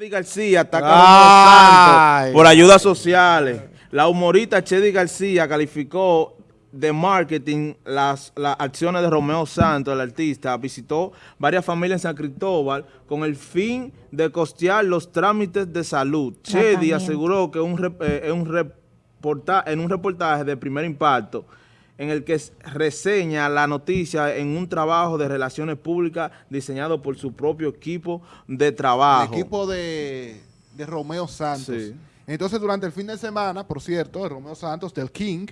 Chedi García ataca a Ay. Santos por ayudas sociales. La humorista Chedi García calificó de marketing las, las acciones de Romeo Santos, el artista. Visitó varias familias en San Cristóbal con el fin de costear los trámites de salud. Chedi aseguró que un rep- eh, un reporta- en un reportaje de primer impacto en el que reseña la noticia en un trabajo de relaciones públicas diseñado por su propio equipo de trabajo. El equipo de, de Romeo Santos. Sí. Entonces, durante el fin de semana, por cierto, de Romeo Santos, del King,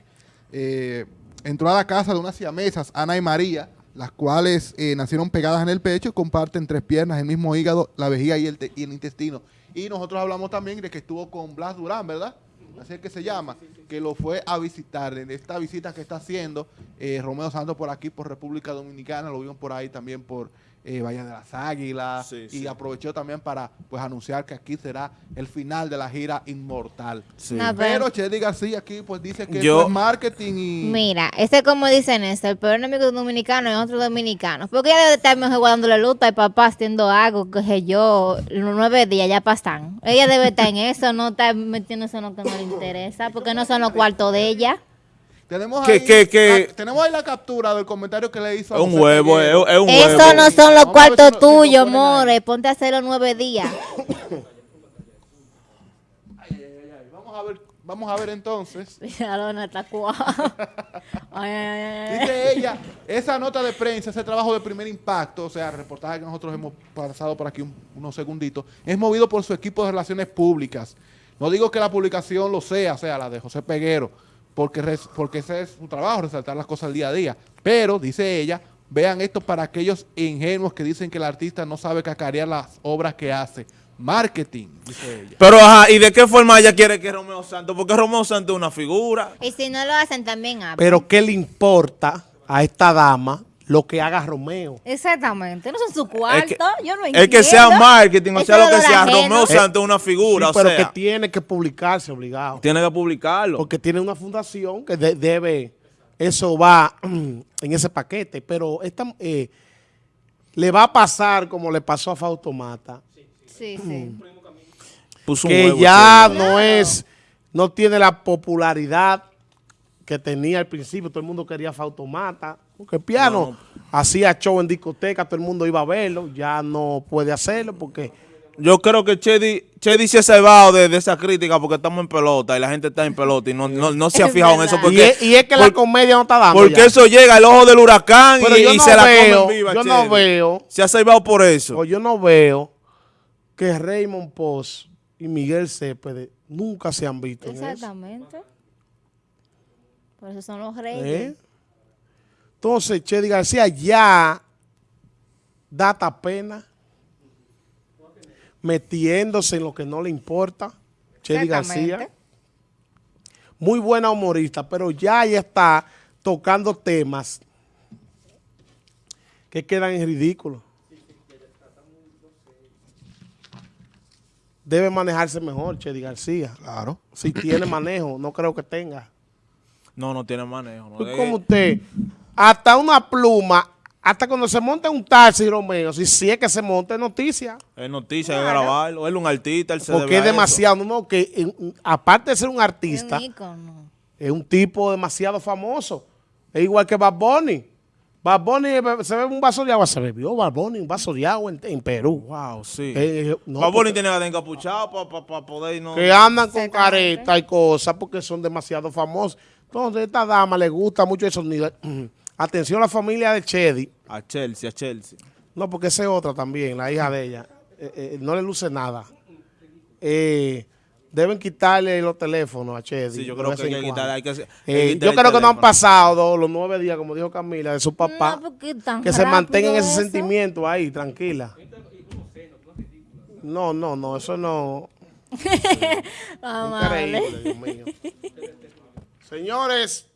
eh, entró a la casa de unas siamesas, Ana y María, las cuales eh, nacieron pegadas en el pecho y comparten tres piernas, el mismo hígado, la vejiga y el, y el intestino. Y nosotros hablamos también de que estuvo con Blas Durán, ¿verdad? Así es que se llama, que lo fue a visitar en esta visita que está haciendo eh, Romeo Santos por aquí, por República Dominicana, lo vimos por ahí también por eh, Valle de las Águilas, Sí, y sí. aprovechó también para pues anunciar que aquí será el final de la gira Inmortal. Sí. No, Pero Chedi García aquí pues dice que Yo- es marketing y... Mira, ese como dicen eso, el peor enemigo de un dominicano es otro dominicano. Porque ella debe estar mejor guardándole luta al papá haciendo algo, que sé yo, los nueve días ya pasan. Ella debe estar en eso, no estar metiéndose en lo que no le interesa, porque no son los cuartos de ella. Tenemos, Que- ahí, que- que- la- tenemos ahí la captura del comentario que le hizo a Es un huevo, es, un Eso huevo. no son los Vamos si cuartos si tuyos, ahí. more. Ponte a hacer los nueve días. Vamos a ver, vamos a ver entonces. Dice ella, esa nota de prensa, ese trabajo de primer impacto, o sea, el reportaje que nosotros hemos pasado por aquí un- unos segunditos, es movido por su equipo de relaciones públicas. No digo que la publicación lo sea, o sea, la de José Peguero, porque, res- porque ese es su trabajo, resaltar las cosas día a día. Pero, dice ella, vean esto para aquellos ingenuos que dicen que el artista no sabe cacarear las obras que hace. Marketing, dice ella. Pero, ajá, ¿y de qué forma ella quiere que Romeo Santos? Porque Romeo Santos es una figura. Y si no lo hacen, también hablan. Pero ¿qué le importa a esta dama lo que haga Romeo? Exactamente, no son su cuarto, que- yo no Es entiendo. que sea marketing, o sea lo es que sea, ajeno. Romeo Santos es una figura, Sí, o pero sea, que tiene que publicarse obligado. tiene que publicarlo. Porque tiene una fundación que de- debe, eso va en ese paquete. Pero esta, eh, le va a pasar como le pasó a Fautomata, Sí, sí. Puso un que ya chévere. no es, no tiene la popularidad que tenía al principio. Todo el mundo quería Fautomata. Porque el piano hacía show en discoteca, todo el mundo iba a verlo. Ya no puede hacerlo porque... Yo creo que Chedi, Chedi se ha salvado de, de esa crítica porque estamos en pelota y la gente está en pelota y no, no, no se ha Es fijado en eso porque, y, es, y es que la comedia no está dando porque ya. eso llega al ojo del huracán Pero y, yo y no se la veo, comen viva. yo Chedi. no veo, Se ha salvado por eso. o yo no veo que Raymond Post y Miguel Cepede nunca se han visto en eso. Exactamente. Por eso son los reyes. ¿Eh? Entonces, Chedi García ya data pena metiéndose en lo que no le importa. Chedi. García. Muy buena humorista, pero ya ella está tocando temas que quedan en ridículo. Debe manejarse mejor, Chedi García. Claro. Si tiene manejo, no creo que tenga. No, no tiene manejo. no. Como usted, hasta una pluma, hasta cuando se monta un taxi, Romeo, si, si es que se monta es noticia. Es noticia, hay que grabarlo. Él es un artista, él se Porque es eso. demasiado, no, que en- aparte de ser un Es artista, un ícono. es un tipo demasiado famoso. Es igual que Bad Bunny. Bad Bunny be- se bebe un vaso de agua, se bebió Bad Bunny un vaso de agua en, en Perú. Wow, sí. Eh, eh, no, Bad Bunny tiene que estar encapuchado para poder no... que andan con careta y cosas porque son demasiado famosos. Entonces, a esta dama le gusta mucho esos niveles. Atención a la familia de Chedi. A Chelsea, a Chelsea. No, porque esa es otra también, la hija de ella. Eh, eh, no le luce nada. Eh, deben quitarle los teléfonos a Chedi. Sí, yo creo que hay que quitar, hay que, hay que Eh, quitar yo creo que no han pasado los nueve días, como dijo Camila, de su papá. No, que se mantenga en ese eso. sentimiento ahí, tranquila. No, no, no, eso no. Increíble, Dios mío. Señores,